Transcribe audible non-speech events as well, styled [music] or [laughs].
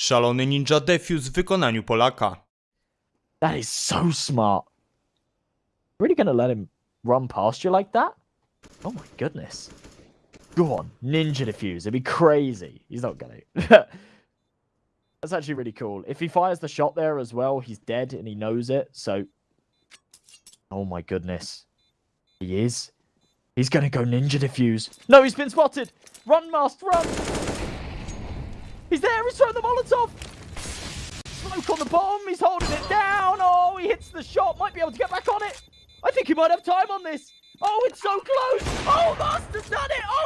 Szalony ninja defuse w wykonaniu Polaka. That is so smart. Really gonna let him run past you like that? Oh my goodness. Go on, ninja defuse. It'd be crazy. He's not gonna. [laughs] That's actually really cool. If he fires the shot there as well, he's dead and he knows it. So, oh my goodness, he is. He's gonna go ninja defuse. No, he's been spotted. Run, Mast, run. He's there. He's throwing the Molotov. Smoke on the bomb. He's holding it down. Oh, he hits the shot. Might be able to get back on it. I think he might have time on this. Oh, it's so close. Oh, Master's done it. Oh,